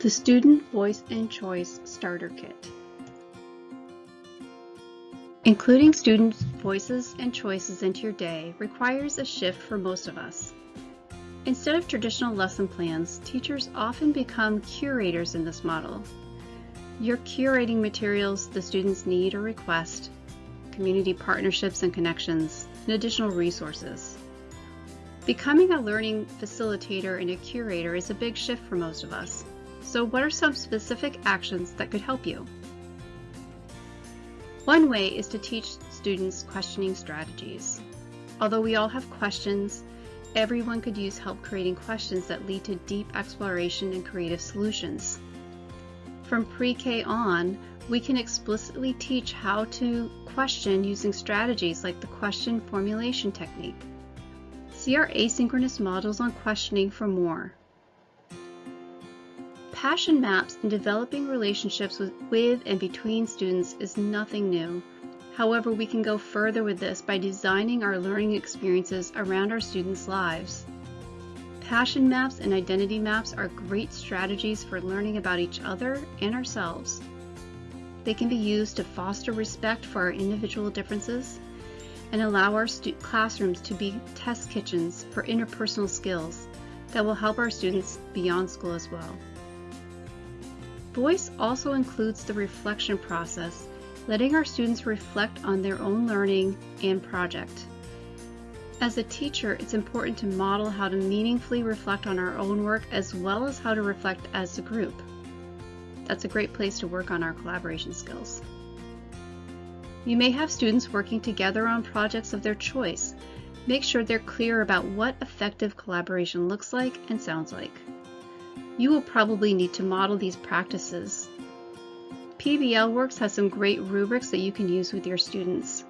The Student Voice and Choice Starter Kit. Including students' voices and choices into your day requires a shift for most of us. Instead of traditional lesson plans, teachers often become curators in this model. You're curating materials the students need or request, community partnerships and connections, and additional resources. Becoming a learning facilitator and a curator is a big shift for most of us. So what are some specific actions that could help you? One way is to teach students questioning strategies. Although we all have questions, everyone could use help creating questions that lead to deep exploration and creative solutions. From pre-K on, we can explicitly teach how to question using strategies like the question formulation technique. See our asynchronous models on questioning for more. Passion maps and developing relationships with, with and between students is nothing new. However, we can go further with this by designing our learning experiences around our students' lives. Passion maps and identity maps are great strategies for learning about each other and ourselves. They can be used to foster respect for our individual differences and allow our classrooms to be test kitchens for interpersonal skills that will help our students beyond school as well. Voice also includes the reflection process, letting our students reflect on their own learning and project. As a teacher, it's important to model how to meaningfully reflect on our own work as well as how to reflect as a group. That's a great place to work on our collaboration skills. You may have students working together on projects of their choice. Make sure they're clear about what effective collaboration looks like and sounds like. You will probably need to model these practices. PBL Works has some great rubrics that you can use with your students.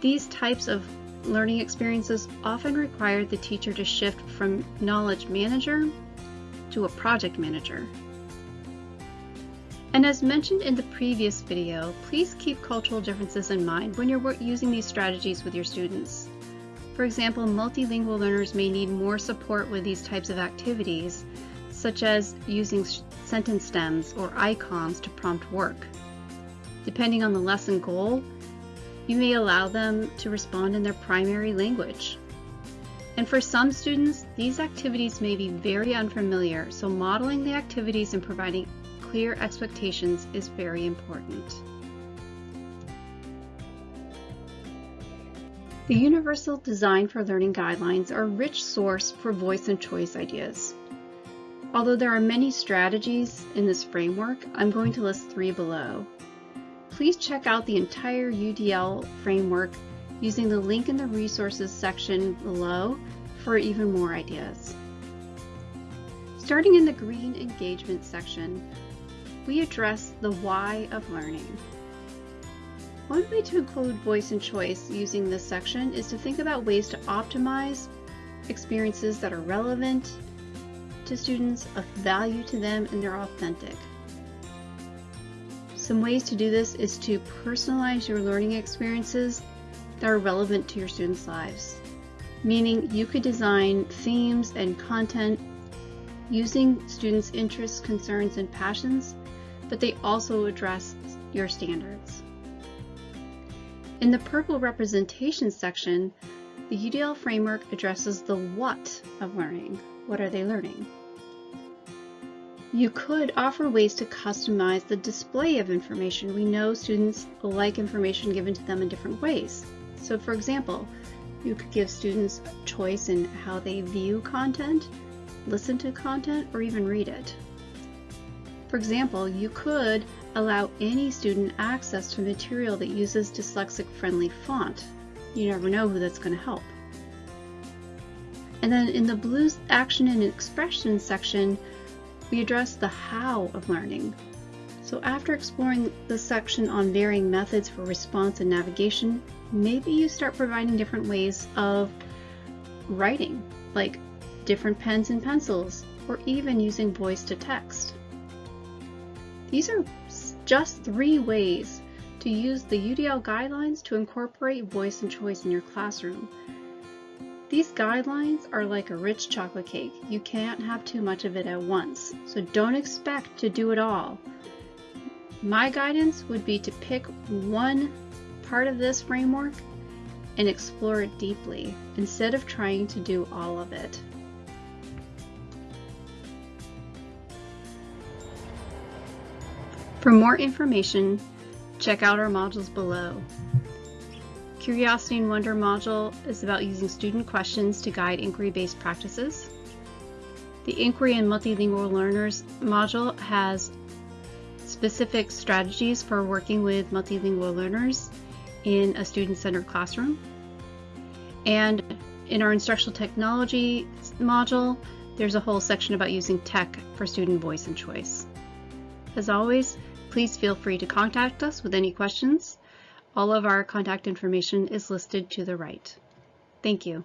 These types of learning experiences often require the teacher to shift from knowledge manager to a project manager. And as mentioned in the previous video, please keep cultural differences in mind when you're using these strategies with your students. For example, multilingual learners may need more support with these types of activities, such as using sentence stems or icons to prompt work. Depending on the lesson goal, you may allow them to respond in their primary language. And for some students, these activities may be very unfamiliar, so modeling the activities and providing clear expectations is very important. The Universal Design for Learning Guidelines are a rich source for voice and choice ideas. Although there are many strategies in this framework, I'm going to list three below. Please check out the entire UDL framework using the link in the resources section below for even more ideas. Starting in the green engagement section, we address the why of learning. One way to include voice and choice using this section is to think about ways to optimize experiences that are relevant to students, of value to them, and they're authentic. Some ways to do this is to personalize your learning experiences that are relevant to your students' lives. Meaning you could design themes and content using students' interests, concerns, and passions but they also address your standards. In the purple representation section, the UDL framework addresses the what of learning. What are they learning? You could offer ways to customize the display of information. We know students like information given to them in different ways. So for example, you could give students choice in how they view content, listen to content, or even read it. For example, you could allow any student access to material that uses dyslexic-friendly font. You never know who that's going to help. And then in the Blues Action and Expression section, we address the how of learning. So after exploring the section on varying methods for response and navigation, maybe you start providing different ways of writing, like different pens and pencils, or even using voice to text. These are just three ways to use the UDL guidelines to incorporate voice and choice in your classroom. These guidelines are like a rich chocolate cake. You can't have too much of it at once, so don't expect to do it all. My guidance would be to pick one part of this framework and explore it deeply instead of trying to do all of it. For more information, check out our modules below. Curiosity and Wonder module is about using student questions to guide inquiry-based practices. The Inquiry and Multilingual Learners module has specific strategies for working with multilingual learners in a student-centered classroom. And in our instructional technology module, there's a whole section about using tech for student voice and choice. As always, please feel free to contact us with any questions. All of our contact information is listed to the right. Thank you.